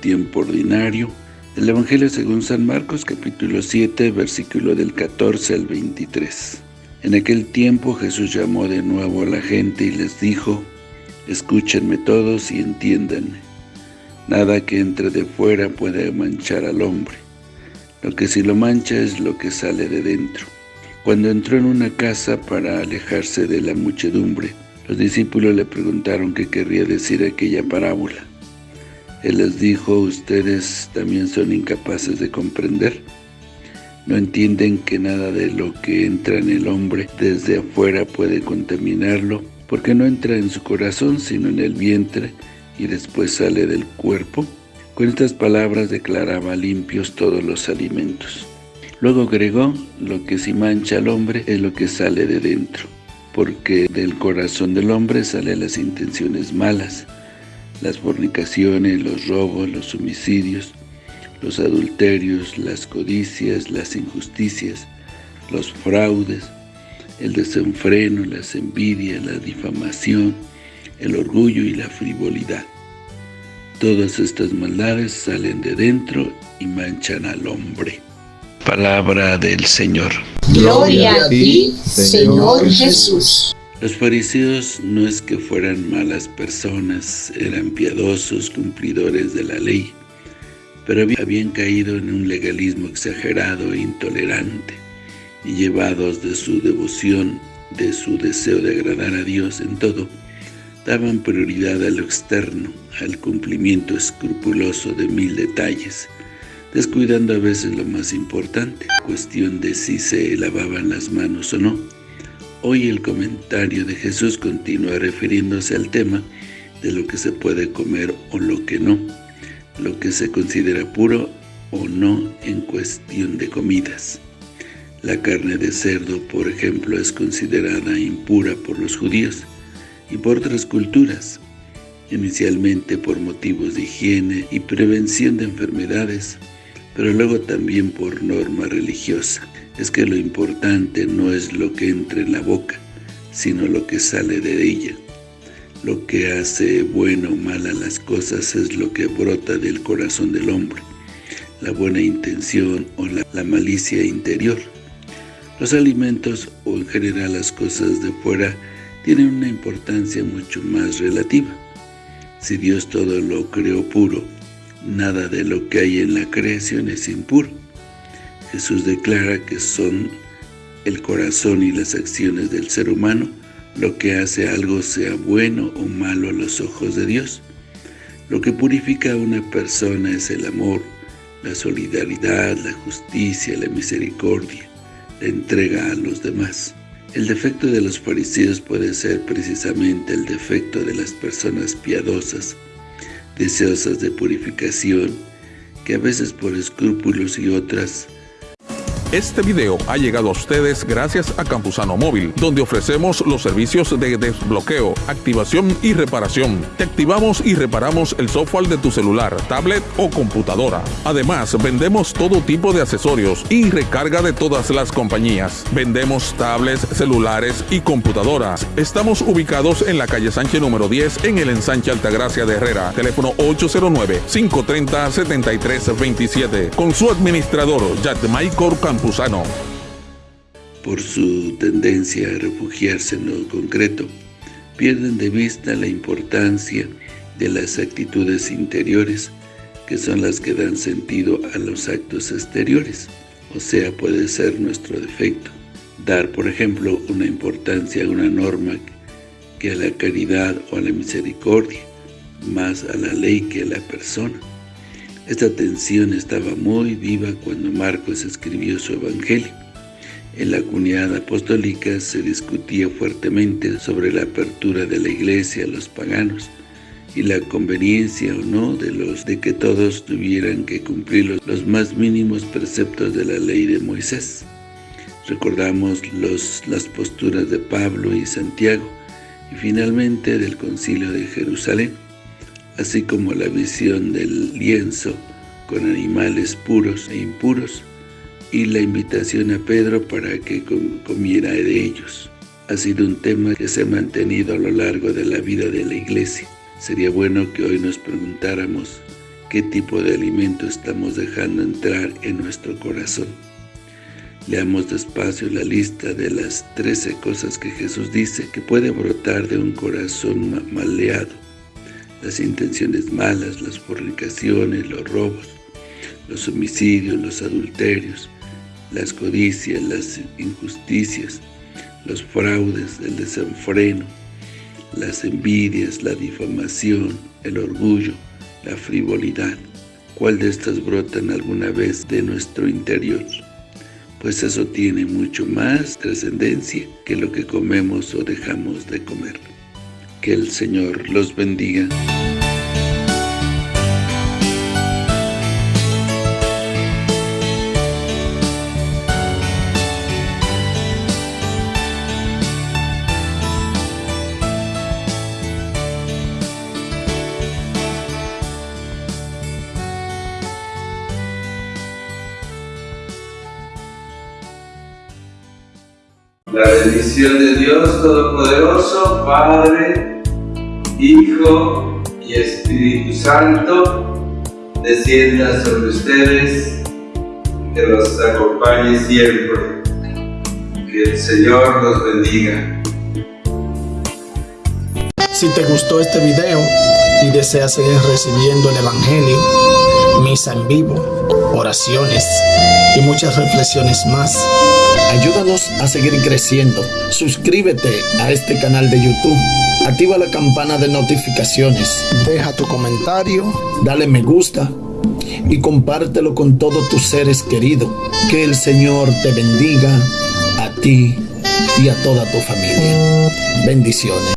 tiempo ordinario del Evangelio según San Marcos capítulo 7 versículo del 14 al 23. En aquel tiempo Jesús llamó de nuevo a la gente y les dijo, Escúchenme todos y entiéndanme. Nada que entre de fuera puede manchar al hombre. Lo que si lo mancha es lo que sale de dentro. Cuando entró en una casa para alejarse de la muchedumbre, los discípulos le preguntaron qué querría decir aquella parábola. Él les dijo, ¿ustedes también son incapaces de comprender? ¿No entienden que nada de lo que entra en el hombre desde afuera puede contaminarlo? Porque no entra en su corazón, sino en el vientre, y después sale del cuerpo. Con estas palabras declaraba limpios todos los alimentos. Luego agregó, lo que si mancha al hombre es lo que sale de dentro, porque del corazón del hombre salen las intenciones malas, las fornicaciones, los robos, los homicidios, los adulterios, las codicias, las injusticias, los fraudes, el desenfreno, las envidias, la difamación, el orgullo y la frivolidad. Todas estas maldades salen de dentro y manchan al hombre. Palabra del Señor. Gloria a ti, Señor Jesús. Los fariseos no es que fueran malas personas, eran piadosos, cumplidores de la ley, pero habían caído en un legalismo exagerado e intolerante, y llevados de su devoción, de su deseo de agradar a Dios en todo, daban prioridad a lo externo, al cumplimiento escrupuloso de mil detalles, descuidando a veces lo más importante, cuestión de si se lavaban las manos o no, Hoy el comentario de Jesús continúa refiriéndose al tema de lo que se puede comer o lo que no, lo que se considera puro o no en cuestión de comidas. La carne de cerdo, por ejemplo, es considerada impura por los judíos y por otras culturas, inicialmente por motivos de higiene y prevención de enfermedades, pero luego también por norma religiosa es que lo importante no es lo que entra en la boca, sino lo que sale de ella. Lo que hace bueno o mala las cosas es lo que brota del corazón del hombre, la buena intención o la, la malicia interior. Los alimentos o en general las cosas de fuera tienen una importancia mucho más relativa. Si Dios todo lo creó puro, nada de lo que hay en la creación es impuro. Jesús declara que son el corazón y las acciones del ser humano lo que hace algo sea bueno o malo a los ojos de Dios. Lo que purifica a una persona es el amor, la solidaridad, la justicia, la misericordia, la entrega a los demás. El defecto de los fariseos puede ser precisamente el defecto de las personas piadosas, deseosas de purificación, que a veces por escrúpulos y otras este video ha llegado a ustedes gracias a Campusano Móvil, donde ofrecemos los servicios de desbloqueo, activación y reparación. Te activamos y reparamos el software de tu celular, tablet o computadora. Además, vendemos todo tipo de accesorios y recarga de todas las compañías. Vendemos tablets, celulares y computadoras. Estamos ubicados en la calle Sánchez número 10 en el ensanche Altagracia de Herrera. Teléfono 809-530-7327. Con su administrador, Michael Por su tendencia a refugiarse en lo concreto, pierden de vista la importancia de las actitudes interiores, que son las que dan sentido a los actos exteriores, o sea, puede ser nuestro defecto. Dar, por ejemplo, una importancia a una norma que a la caridad o a la misericordia, más a la ley que a la persona. Esta tensión estaba muy viva cuando Marcos escribió su Evangelio. En la comunidad apostólica se discutía fuertemente sobre la apertura de la iglesia a los paganos y la conveniencia o no de los de que todos tuvieran que cumplir los, los más mínimos preceptos de la ley de Moisés. Recordamos los, las posturas de Pablo y Santiago y finalmente del concilio de Jerusalén así como la visión del lienzo con animales puros e impuros, y la invitación a Pedro para que comiera de ellos. Ha sido un tema que se ha mantenido a lo largo de la vida de la Iglesia. Sería bueno que hoy nos preguntáramos qué tipo de alimento estamos dejando entrar en nuestro corazón. Leamos despacio la lista de las 13 cosas que Jesús dice que puede brotar de un corazón maleado. Las intenciones malas, las fornicaciones, los robos, los homicidios, los adulterios, las codicias, las injusticias, los fraudes, el desenfreno, las envidias, la difamación, el orgullo, la frivolidad. ¿Cuál de estas brotan alguna vez de nuestro interior? Pues eso tiene mucho más trascendencia que lo que comemos o dejamos de comer. Que el Señor los bendiga. La bendición de Dios Todopoderoso, Padre, Hijo y Espíritu Santo, descienda sobre ustedes, que los acompañe siempre. Que el Señor los bendiga. Si te gustó este video y deseas seguir recibiendo el Evangelio, misa en vivo, oraciones y muchas reflexiones más, Ayúdanos a seguir creciendo. Suscríbete a este canal de YouTube. Activa la campana de notificaciones. Deja tu comentario. Dale me gusta. Y compártelo con todos tus seres queridos. Que el Señor te bendiga a ti y a toda tu familia. Bendiciones.